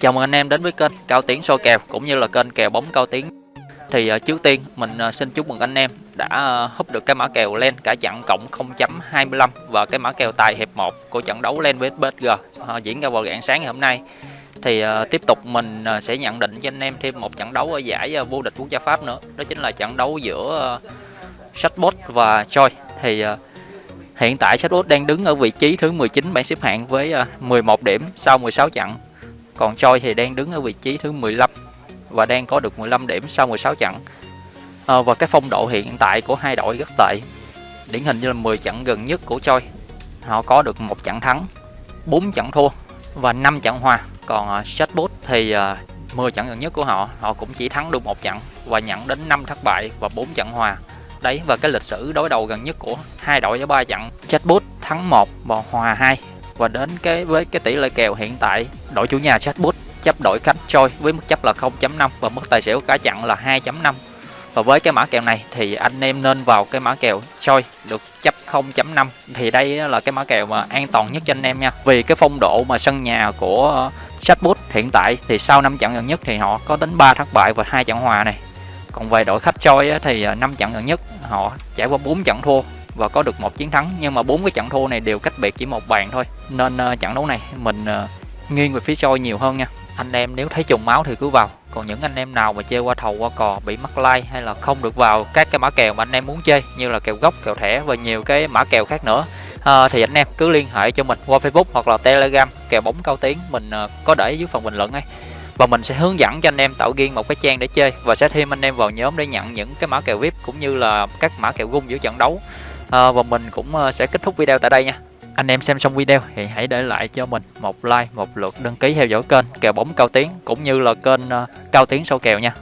Chào mừng anh em đến với kênh Cao Tiến soi kèo cũng như là kênh kèo bóng Cao Tiến. Thì uh, trước tiên mình uh, xin chúc mừng anh em đã uh, húp được cái mã kèo lên cả chặn cộng 0.25 và cái mã kèo tài hiệp 1 của trận đấu lên với PSG uh, diễn ra vào rạng sáng ngày hôm nay. Thì uh, tiếp tục mình uh, sẽ nhận định cho anh em thêm một trận đấu ở giải uh, vô địch quốc gia Pháp nữa. Đó chính là trận đấu giữa uh, Shotbot và Choi. Thì uh, Hiện tại Chatbot đang đứng ở vị trí thứ 19 bảng xếp hạng với 11 điểm sau 16 trận còn Choi thì đang đứng ở vị trí thứ 15 và đang có được 15 điểm sau 16 trận. À, và cái phong độ hiện tại của hai đội rất tệ. Điển hình như là 10 trận gần nhất của Choi. Họ có được một trận thắng, 4 trận thua và 5 trận hòa. Còn uh, Chatbot thì uh, 10 trận gần nhất của họ, họ cũng chỉ thắng được một trận và nhận đến 5 thất bại và 4 trận hòa. Đấy và cái lịch sử đối đầu gần nhất của hai đội với ba trận. Chatbot thắng 1 và hòa 2 và đến cái, với cái tỷ lệ kèo hiện tại, đội chủ nhà chatbot chấp đội khách trôi với mức chấp là 0.5 và mức tài xỉu cả chặn là 2.5 và với cái mã kèo này thì anh em nên vào cái mã kèo choi được chấp 0.5 thì đây là cái mã kèo mà an toàn nhất cho anh em nha. Vì cái phong độ mà sân nhà của chatbot hiện tại thì sau 5 trận gần nhất thì họ có đến 3 thất bại và hai trận hòa này. Còn về đội khách choi thì à, 5 trận gần nhất họ trải qua 4 trận thua và có được một chiến thắng. Nhưng mà bốn cái trận thua này đều cách biệt chỉ một bàn thôi. Nên uh, trận đấu này mình uh, nghiêng về phía soi nhiều hơn nha. Anh em nếu thấy trùng máu thì cứ vào. Còn những anh em nào mà chơi qua thầu qua cò bị mắc like hay là không được vào các cái mã kèo mà anh em muốn chơi như là kèo gốc kèo thẻ và nhiều cái mã kèo khác nữa à, thì anh em cứ liên hệ cho mình qua facebook hoặc là telegram kèo bóng cao tiếng. Mình uh, có để dưới phần bình luận ấy và mình sẽ hướng dẫn cho anh em tạo riêng một cái trang để chơi. Và sẽ thêm anh em vào nhóm để nhận những cái mã kèo vip cũng như là các mã kèo gung giữa trận đấu à, và mình cũng ờ, sẽ kết thúc video tại đây nha. Anh em xem xong video thì hãy để lại cho mình một like một lượt đăng ký theo dõi kênh kèo bóng cao tiến cũng như là kênh ờ, cao tiến sâu kèo nha.